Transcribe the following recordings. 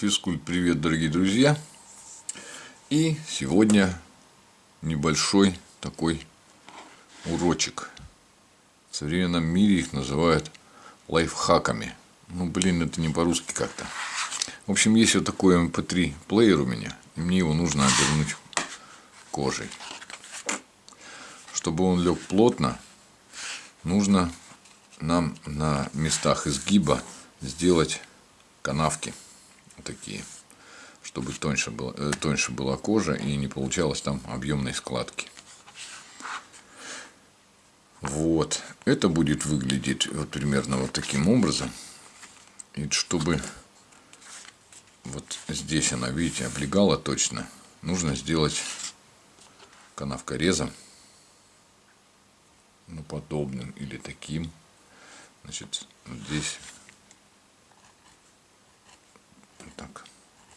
Физкульт, привет, дорогие друзья! И сегодня небольшой такой урочек. В современном мире их называют лайфхаками. Ну, блин, это не по-русски как-то. В общем, есть вот такой MP3 эм плеер у меня, и мне его нужно обернуть кожей. Чтобы он лег плотно, нужно нам на местах изгиба сделать канавки такие, чтобы тоньше, было, э, тоньше была кожа и не получалось там объемной складки. Вот. Это будет выглядеть вот примерно вот таким образом. И чтобы вот здесь она, видите, облегала точно, нужно сделать канавкорезом, ну, подобным или таким. Значит, здесь так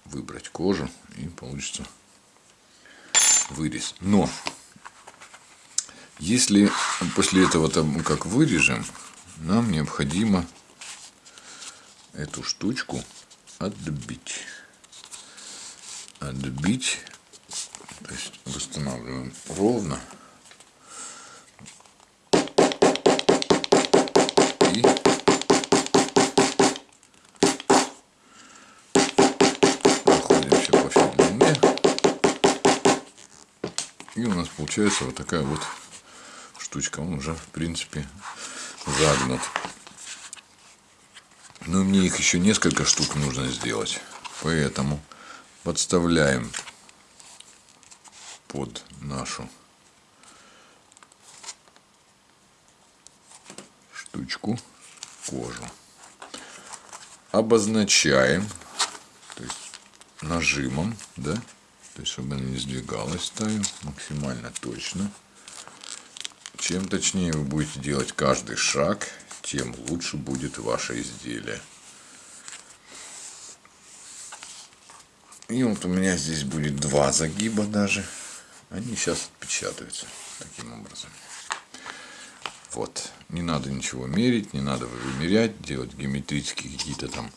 выбрать кожу и получится вырез. Но если после этого там как вырежем, нам необходимо эту штучку отбить. Отбить, то есть восстанавливаем ровно. И у нас получается вот такая вот штучка. Он уже, в принципе, загнут. Но мне их еще несколько штук нужно сделать. Поэтому подставляем под нашу штучку кожу. Обозначаем, то есть нажимом, да, то есть чтобы она не сдвигалась ставим максимально точно. Чем точнее вы будете делать каждый шаг тем лучше будет ваше изделие. И вот у меня здесь будет два загиба даже. Они сейчас отпечатаются таким образом. Вот. Не надо ничего мерить не надо вымерять делать геометрические какие-то там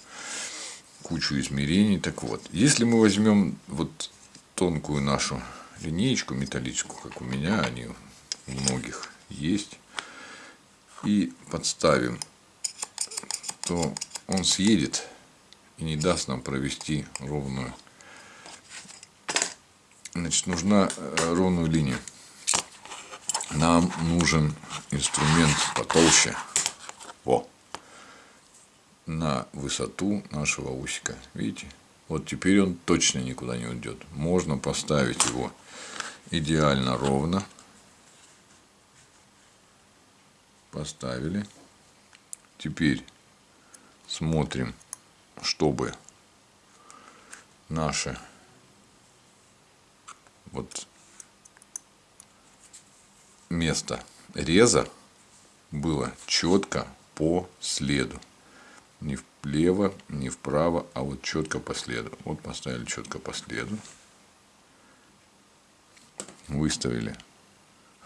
кучу измерений. Так вот если мы возьмем вот тонкую нашу линеечку металлическую, как у меня, они у многих есть, и подставим, то он съедет и не даст нам провести ровную. Значит, нужна э, ровную линию. Нам нужен инструмент потолще. Во. На высоту нашего усика. Видите? Вот теперь он точно никуда не уйдет. Можно поставить его идеально ровно. Поставили. Теперь смотрим, чтобы наше вот место реза было четко по следу не влево, не вправо, а вот четко по следу. Вот поставили четко по следу. Выставили,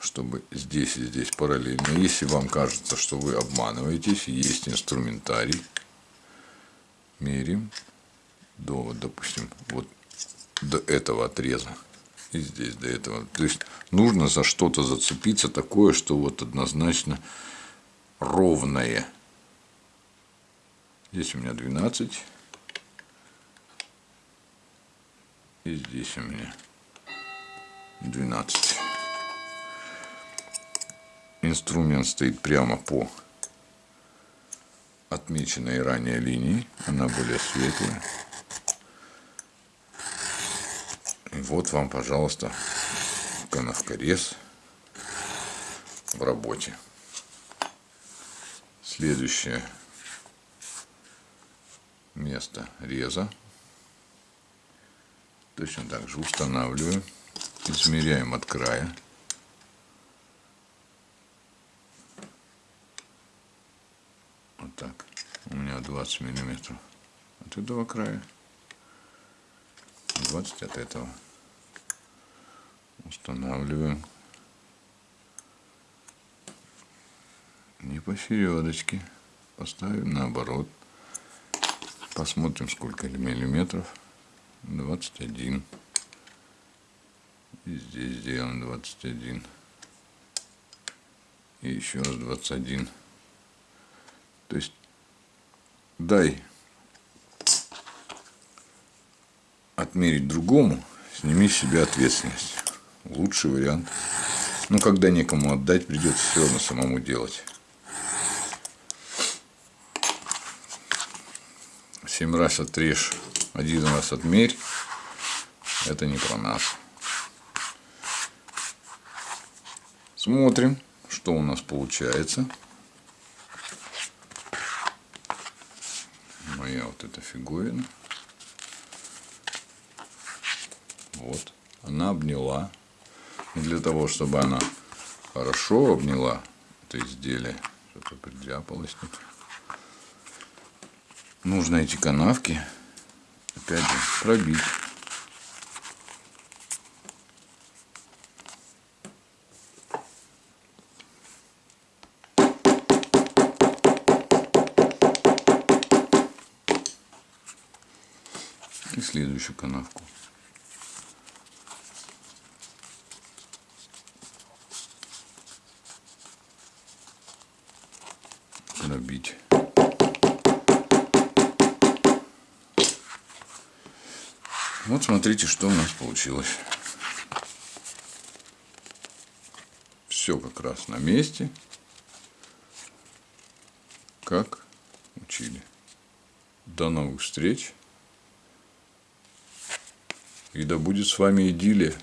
чтобы здесь и здесь параллельно. Если вам кажется, что вы обманываетесь, есть инструментарий. Мерим до, допустим, вот до этого отреза. И здесь до этого. То есть нужно за что-то зацепиться такое, что вот однозначно ровное Здесь у меня 12. И здесь у меня 12. Инструмент стоит прямо по отмеченной ранее линии. Она более светлая. И вот вам, пожалуйста, канавкорез в работе. Следующее место реза. Точно так же устанавливаем, измеряем от края. Вот так. У меня 20 миллиметров от этого края. 20 от этого. Устанавливаем. Не посередочке. Поставим наоборот Посмотрим, сколько миллиметров. 21. И здесь сделаем 21. И еще раз 21. То есть дай отмерить другому, сними с себя ответственность. Лучший вариант. Ну, когда некому отдать, придется все равно самому делать. Семь раз отрежь, один раз отмерь. Это не про нас. Смотрим, что у нас получается. Моя вот эта фиговина. Вот. Она обняла. И для того, чтобы она хорошо обняла это изделие, что-то придряпалось тут, нужно эти канавки, опять же, пробить. И следующую канавку. Вот смотрите, что у нас получилось. Все как раз на месте, как учили. До новых встреч. И да будет с вами идиллия.